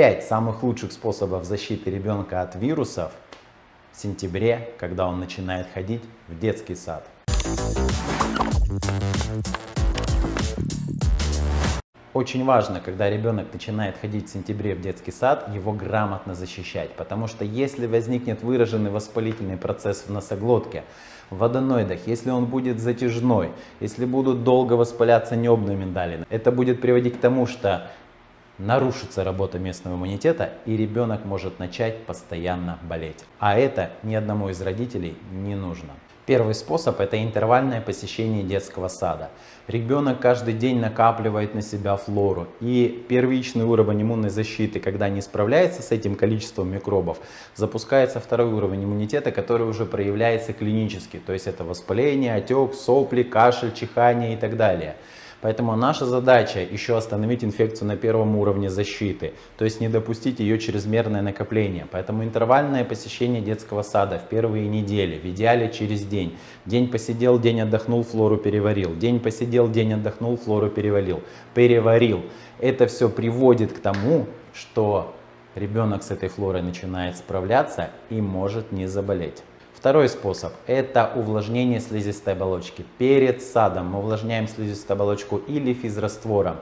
Топ-5 самых лучших способов защиты ребенка от вирусов в сентябре, когда он начинает ходить в детский сад. Очень важно, когда ребенок начинает ходить в сентябре в детский сад, его грамотно защищать. Потому что если возникнет выраженный воспалительный процесс в носоглотке, в аденоидах, если он будет затяжной, если будут долго воспаляться небные миндалины, это будет приводить к тому, что нарушится работа местного иммунитета и ребенок может начать постоянно болеть. А это ни одному из родителей не нужно. Первый способ – это интервальное посещение детского сада. Ребенок каждый день накапливает на себя флору. И первичный уровень иммунной защиты, когда не справляется с этим количеством микробов, запускается второй уровень иммунитета, который уже проявляется клинически. То есть это воспаление, отек, сопли, кашель, чихание и так далее. Поэтому наша задача еще остановить инфекцию на первом уровне защиты, то есть не допустить ее чрезмерное накопление. Поэтому интервальное посещение детского сада в первые недели, в идеале через день. День посидел, день отдохнул, флору переварил. День посидел, день отдохнул, флору переварил. Переварил. Это все приводит к тому, что ребенок с этой флорой начинает справляться и может не заболеть. Второй способ – это увлажнение слизистой оболочки. Перед садом мы увлажняем слизистую оболочку или физраствором,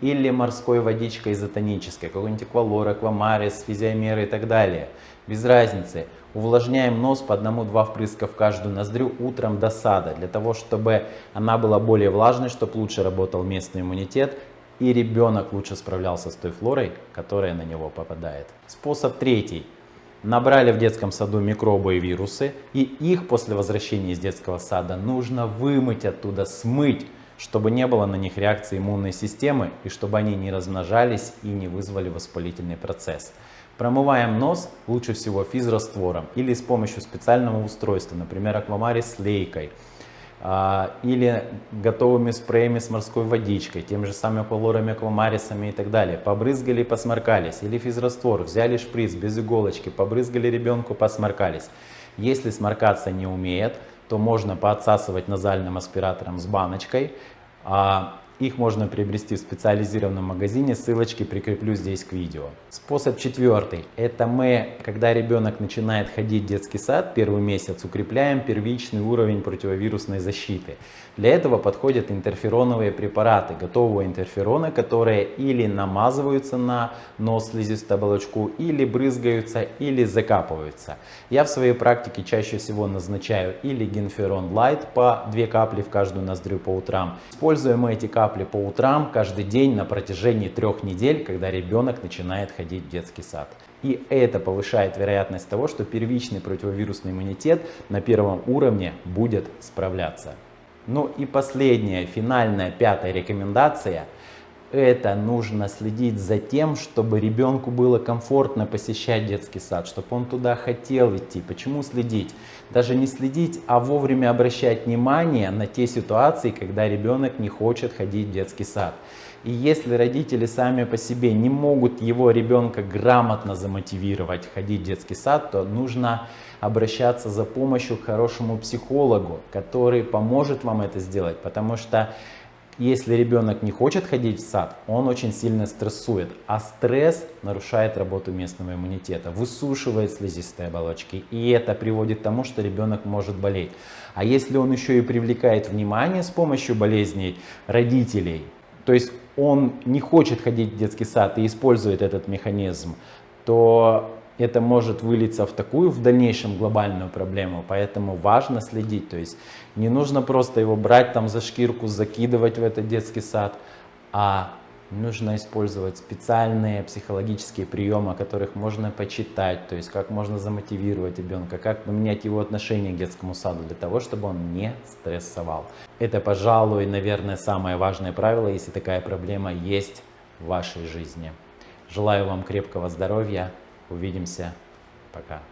или морской водичкой изотонической, какой-нибудь эквалор, аквамарис, физиомер и так далее. Без разницы. Увлажняем нос по одному-два впрыска в каждую ноздрю утром до сада, для того, чтобы она была более влажной, чтобы лучше работал местный иммунитет и ребенок лучше справлялся с той флорой, которая на него попадает. Способ третий – набрали в детском саду микробы и вирусы, и их после возвращения из детского сада нужно вымыть оттуда, смыть, чтобы не было на них реакции иммунной системы и чтобы они не размножались и не вызвали воспалительный процесс. Промываем нос лучше всего физраствором или с помощью специального устройства, например, аквамарис с лейкой. А, или готовыми спреями с морской водичкой, тем же самыми аквалорами, аквамарисами и так далее. Побрызгали, посморкались. Или физраствор, взяли шприц без иголочки, побрызгали ребенку, посморкались. Если сморкаться не умеет, то можно поотсасывать назальным аспиратором с баночкой. А, их можно приобрести в специализированном магазине, ссылочки прикреплю здесь к видео. Способ четвертый. Это мы, когда ребенок начинает ходить в детский сад, первый месяц укрепляем первичный уровень противовирусной защиты. Для этого подходят интерфероновые препараты, готового интерферона, которые или намазываются на нос слизистую оболочку, или брызгаются, или закапываются. Я в своей практике чаще всего назначаю или генферон лайт по 2 капли в каждую ноздрю по утрам. Используем мы эти капли по утрам каждый день на протяжении трех недель, когда ребенок начинает ходить в детский сад. И это повышает вероятность того, что первичный противовирусный иммунитет на первом уровне будет справляться. Ну и последняя, финальная, пятая рекомендация. Это нужно следить за тем, чтобы ребенку было комфортно посещать детский сад, чтобы он туда хотел идти. Почему следить? Даже не следить, а вовремя обращать внимание на те ситуации, когда ребенок не хочет ходить в детский сад. И если родители сами по себе не могут его ребенка грамотно замотивировать ходить в детский сад, то нужно обращаться за помощью к хорошему психологу, который поможет вам это сделать, потому что если ребенок не хочет ходить в сад, он очень сильно стрессует, а стресс нарушает работу местного иммунитета, высушивает слизистые оболочки, и это приводит к тому, что ребенок может болеть. А если он еще и привлекает внимание с помощью болезней родителей, то есть он не хочет ходить в детский сад и использует этот механизм, то это может вылиться в такую в дальнейшем глобальную проблему, поэтому важно следить, то есть не нужно просто его брать там за шкирку, закидывать в этот детский сад, а нужно использовать специальные психологические приемы, о которых можно почитать, то есть как можно замотивировать ребенка, как поменять его отношение к детскому саду для того, чтобы он не стрессовал. Это, пожалуй, наверное, самое важное правило, если такая проблема есть в вашей жизни. Желаю вам крепкого здоровья. Увидимся. Пока.